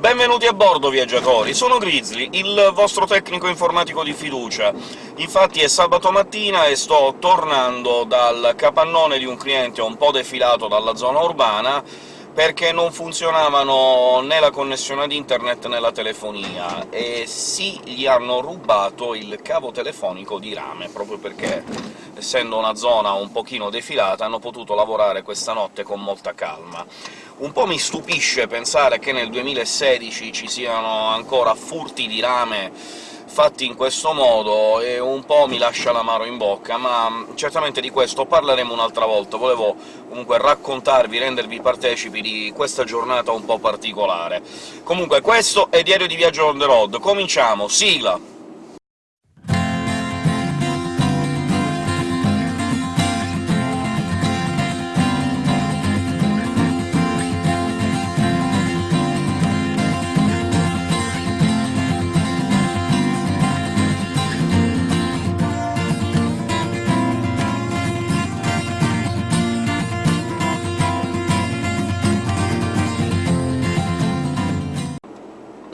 Benvenuti a bordo, viaggiatori! Sono Grizzly, il vostro tecnico informatico di fiducia. Infatti è sabato mattina e sto tornando dal capannone di un cliente un po' defilato dalla zona urbana, perché non funzionavano né la connessione ad internet né la telefonia, e sì, gli hanno rubato il cavo telefonico di rame, proprio perché, essendo una zona un pochino defilata, hanno potuto lavorare questa notte con molta calma. Un po' mi stupisce pensare che nel 2016 ci siano ancora furti di rame fatti in questo modo, e un po' mi lascia l'amaro in bocca, ma certamente di questo parleremo un'altra volta. Volevo comunque raccontarvi, rendervi partecipi di questa giornata un po' particolare. Comunque questo è Diario di Viaggio on the road, cominciamo! Sigla!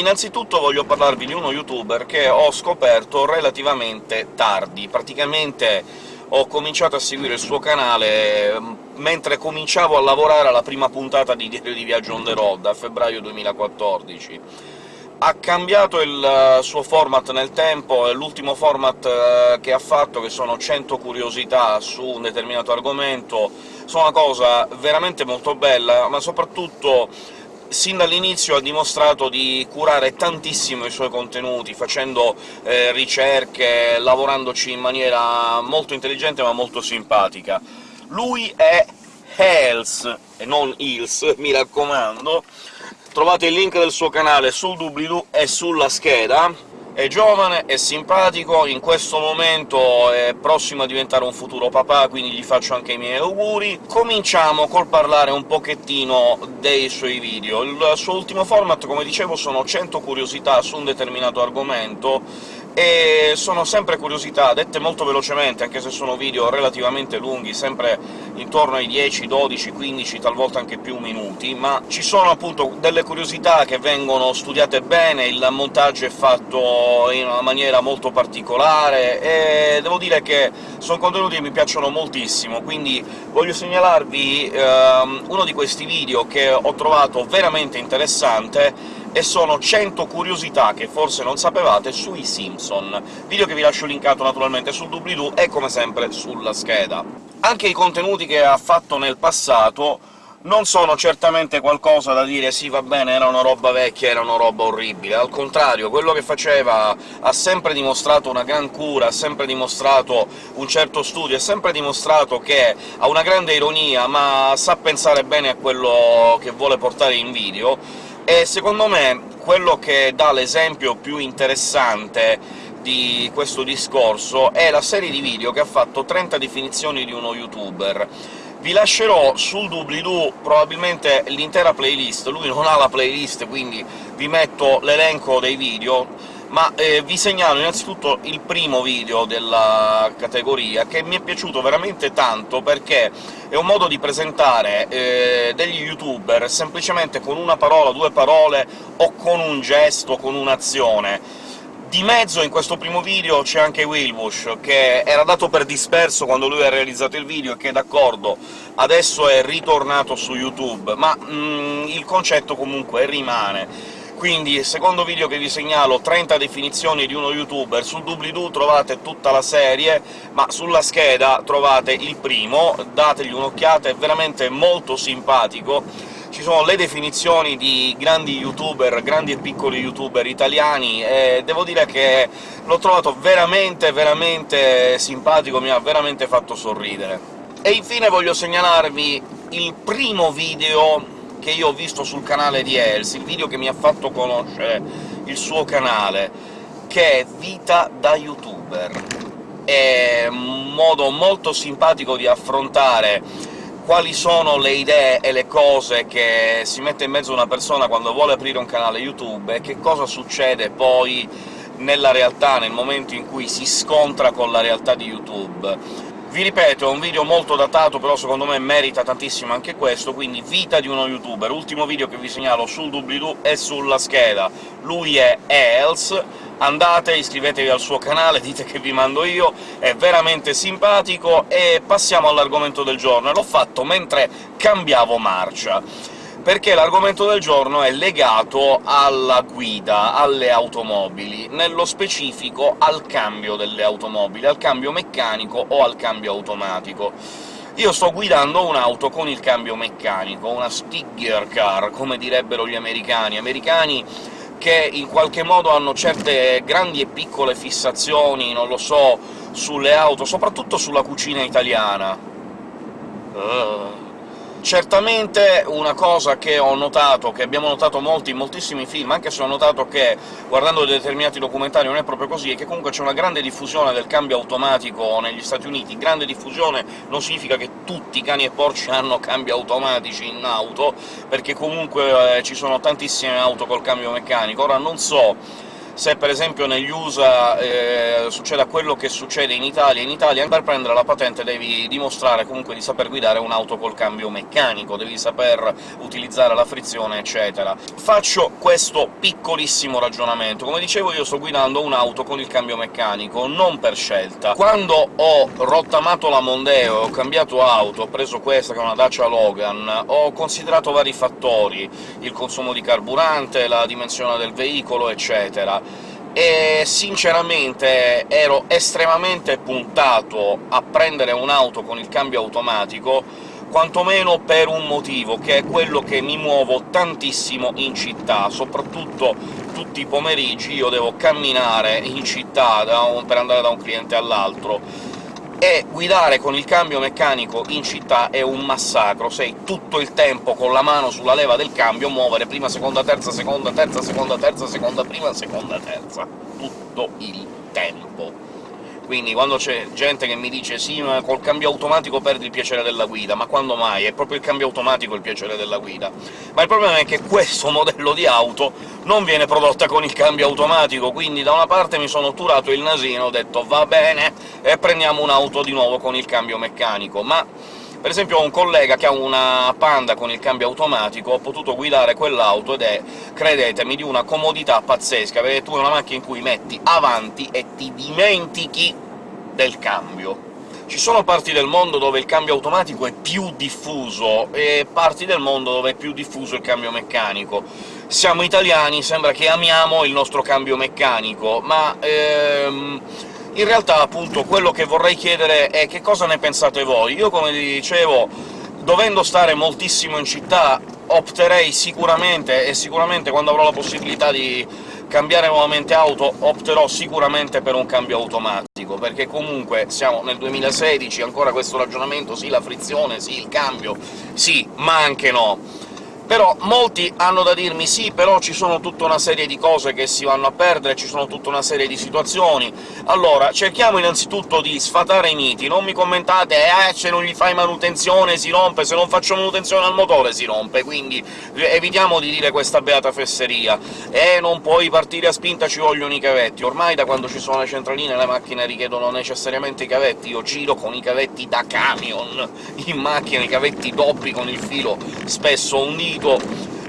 Innanzitutto voglio parlarvi di uno youtuber che ho scoperto relativamente tardi, praticamente ho cominciato a seguire il suo canale mm, mentre cominciavo a lavorare alla prima puntata di Diario di Viaggio on the road, a febbraio 2014. Ha cambiato il eh, suo format nel tempo, e l'ultimo format eh, che ha fatto, che sono 100 curiosità su un determinato argomento, sono una cosa veramente molto bella, ma soprattutto sin dall'inizio ha dimostrato di curare tantissimo i suoi contenuti, facendo eh, ricerche, lavorandoci in maniera molto intelligente ma molto simpatica. Lui è Hells, e non Hills, mi raccomando. Trovate il link del suo canale sul doobly-doo e sulla scheda, è giovane, è simpatico, in questo momento è prossimo a diventare un futuro papà, quindi gli faccio anche i miei auguri. Cominciamo col parlare un pochettino dei suoi video. Il suo ultimo format, come dicevo, sono 100 curiosità su un determinato argomento, e sono sempre curiosità, dette molto velocemente, anche se sono video relativamente lunghi, sempre intorno ai 10, 12, 15, talvolta anche più minuti, ma ci sono appunto delle curiosità che vengono studiate bene, il montaggio è fatto in una maniera molto particolare, e devo dire che sono contenuti che mi piacciono moltissimo, quindi voglio segnalarvi ehm, uno di questi video che ho trovato veramente interessante, e sono 100 curiosità che forse non sapevate sui Simpson, video che vi lascio linkato naturalmente sul doobly-doo e come sempre sulla scheda. Anche i contenuti che ha fatto nel passato non sono certamente qualcosa da dire «sì, va bene, era una roba vecchia, era una roba orribile», al contrario, quello che faceva ha sempre dimostrato una gran cura, ha sempre dimostrato un certo studio, ha sempre dimostrato che ha una grande ironia, ma sa pensare bene a quello che vuole portare in video, e secondo me quello che dà l'esempio più interessante di questo discorso è la serie di video che ha fatto 30 definizioni di uno youtuber. Vi lascerò sul doobly-doo probabilmente l'intera playlist, lui non ha la playlist, quindi vi metto l'elenco dei video, ma eh, vi segnalo innanzitutto il primo video della categoria, che mi è piaciuto veramente tanto, perché è un modo di presentare eh, degli youtuber semplicemente con una parola, due parole, o con un gesto, con un'azione. Di mezzo in questo primo video c'è anche Wilbush, che era dato per disperso quando lui ha realizzato il video, e che, d'accordo, adesso è ritornato su YouTube, ma mm, il concetto comunque rimane quindi, secondo video che vi segnalo, 30 definizioni di uno youtuber, sul doobly-doo trovate tutta la serie, ma sulla scheda trovate il primo, dategli un'occhiata, è veramente molto simpatico, ci sono le definizioni di grandi youtuber, grandi e piccoli youtuber italiani, e devo dire che l'ho trovato veramente, veramente simpatico, mi ha veramente fatto sorridere. E infine voglio segnalarvi il primo video che io ho visto sul canale di Els, il video che mi ha fatto conoscere il suo canale, che è Vita da youtuber. È un modo molto simpatico di affrontare quali sono le idee e le cose che si mette in mezzo una persona quando vuole aprire un canale YouTube, e che cosa succede poi nella realtà, nel momento in cui si scontra con la realtà di YouTube Vi ripeto, è un video molto datato, però secondo me merita tantissimo anche questo, quindi vita di uno youtuber. Ultimo video che vi segnalo sul doobly-doo e sulla scheda. Lui è Els, andate, iscrivetevi al suo canale, dite che vi mando io, è veramente simpatico, e passiamo all'argomento del giorno. L'ho fatto mentre cambiavo marcia perché l'argomento del giorno è legato alla guida, alle automobili, nello specifico al cambio delle automobili, al cambio meccanico o al cambio automatico. Io sto guidando un'auto con il cambio meccanico, una stick car, come direbbero gli americani, americani che in qualche modo hanno certe grandi e piccole fissazioni, non lo so, sulle auto, soprattutto sulla cucina italiana. Uh Certamente una cosa che ho notato, che abbiamo notato molti in moltissimi film, anche se ho notato che, guardando determinati documentari, non è proprio così, è che comunque c'è una grande diffusione del cambio automatico negli Stati Uniti. Grande diffusione non significa che tutti i cani e porci hanno cambi automatici in auto, perché comunque eh, ci sono tantissime auto col cambio meccanico. Ora non so se per esempio negli USA eh, succeda quello che succede in Italia, in Italia per prendere la patente devi dimostrare comunque di saper guidare un'auto col cambio meccanico, devi saper utilizzare la frizione, eccetera. Faccio questo piccolissimo ragionamento. Come dicevo io sto guidando un'auto con il cambio meccanico, non per scelta. Quando ho rottamato la Mondeo e ho cambiato auto, ho preso questa, che è una Dacia Logan, ho considerato vari fattori, il consumo di carburante, la dimensione del veicolo, eccetera e sinceramente ero estremamente puntato a prendere un'auto con il cambio automatico, quantomeno per un motivo, che è quello che mi muovo tantissimo in città, soprattutto tutti i pomeriggi. Io devo camminare in città un, per andare da un cliente all'altro, e guidare con il cambio meccanico in città è un massacro, sei tutto il tempo con la mano sulla leva del cambio, muovere prima, seconda, terza, seconda, terza, seconda, terza, seconda, prima, seconda, terza, tutto il tempo quindi quando c'è gente che mi dice «sì, ma col cambio automatico perdi il piacere della guida», ma quando mai? È proprio il cambio automatico il piacere della guida. Ma il problema è che questo modello di auto non viene prodotta con il cambio automatico, quindi da una parte mi sono turato il nasino, ho detto «va bene, e prendiamo un'auto di nuovo con il cambio meccanico», ma per esempio ho un collega che ha una Panda con il cambio automatico, ho potuto guidare quell'auto ed è, credetemi, di una comodità pazzesca, perché tu è una macchina in cui metti avanti e ti dimentichi del cambio. Ci sono parti del mondo dove il cambio automatico è più diffuso, e parti del mondo dove è più diffuso il cambio meccanico. Siamo italiani, sembra che amiamo il nostro cambio meccanico, ma... Ehm in realtà, appunto, quello che vorrei chiedere è che cosa ne pensate voi. Io, come dicevo, dovendo stare moltissimo in città, opterei sicuramente, e sicuramente quando avrò la possibilità di cambiare nuovamente auto, opterò sicuramente per un cambio automatico, perché comunque siamo nel 2016, ancora questo ragionamento, sì la frizione, sì il cambio, sì, ma anche no però molti hanno da dirmi «sì, però ci sono tutta una serie di cose che si vanno a perdere, ci sono tutta una serie di situazioni». Allora, cerchiamo innanzitutto di sfatare i miti, non mi commentate «eh, se non gli fai manutenzione si rompe, se non faccio manutenzione al motore si rompe», quindi evitiamo di dire questa beata fesseria. «Eh, non puoi partire a spinta, ci vogliono i cavetti». Ormai da quando ci sono le centraline le macchine richiedono necessariamente i cavetti, io giro con i cavetti da camion in macchina, i cavetti doppi con il filo spesso unito, dico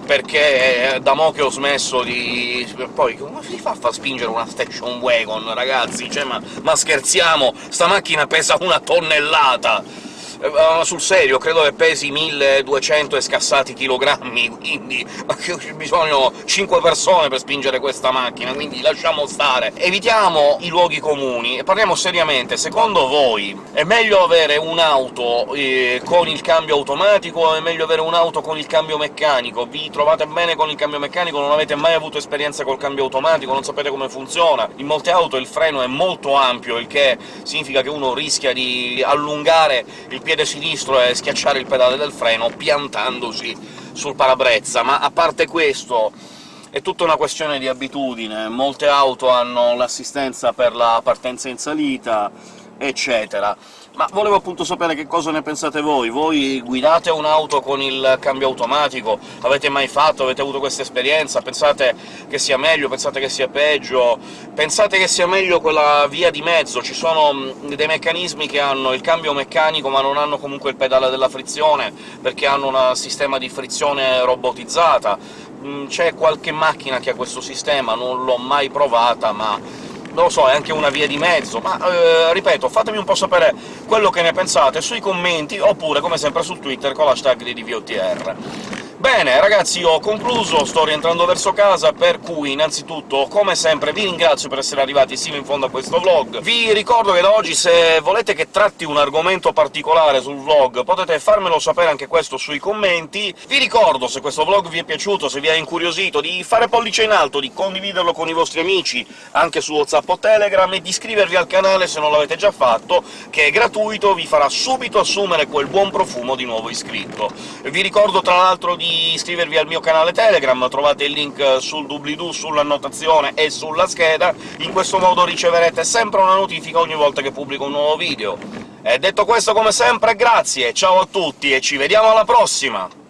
perché da mo' che ho smesso di... poi come si fa a far spingere una station wagon, ragazzi? Cioè, ma, ma scherziamo? Sta macchina pesa una tonnellata! Uh, sul serio, credo che pesi 1200 e scassati chilogrammi, quindi bisogno 5 persone per spingere questa macchina, quindi lasciamo stare. Evitiamo i luoghi comuni e parliamo seriamente. Secondo voi è meglio avere un'auto eh, con il cambio automatico o è meglio avere un'auto con il cambio meccanico? Vi trovate bene con il cambio meccanico? Non avete mai avuto esperienza col cambio automatico? Non sapete come funziona? In molte auto il freno è molto ampio, il che significa che uno rischia di allungare il piede piede sinistro e schiacciare il pedale del freno piantandosi sul parabrezza, ma a parte questo è tutta una questione di abitudine. Molte auto hanno l'assistenza per la partenza in salita, eccetera. Ma volevo appunto sapere che cosa ne pensate voi. Voi guidate un'auto con il cambio automatico? Avete mai fatto? Avete avuto questa esperienza? Pensate che sia meglio? Pensate che sia peggio? Pensate che sia meglio quella via di mezzo? Ci sono dei meccanismi che hanno il cambio meccanico ma non hanno comunque il pedale della frizione, perché hanno un sistema di frizione robotizzata. C'è qualche macchina che ha questo sistema, non l'ho mai provata, ma non lo so, è anche una via di mezzo, ma eh, ripeto, fatemi un po' sapere quello che ne pensate sui commenti, oppure, come sempre, su Twitter con l'hashtag di DVOTR. Bene, ragazzi, ho concluso, sto rientrando verso casa, per cui innanzitutto, come sempre, vi ringrazio per essere arrivati sino in fondo a questo vlog. Vi ricordo che da oggi, se volete che tratti un argomento particolare sul vlog, potete farmelo sapere anche questo sui commenti. Vi ricordo, se questo vlog vi è piaciuto, se vi ha incuriosito, di fare pollice in alto, di condividerlo con i vostri amici, anche su WhatsApp o Telegram, e di iscrivervi al canale se non l'avete già fatto, che è gratuito, vi farà subito assumere quel buon profumo di nuovo iscritto. Vi ricordo, tra l'altro, iscrivervi al mio canale Telegram, trovate il link sul doobly-doo, sull'annotazione e sulla scheda, in questo modo riceverete sempre una notifica ogni volta che pubblico un nuovo video. E detto questo, come sempre, grazie, ciao a tutti e ci vediamo alla prossima!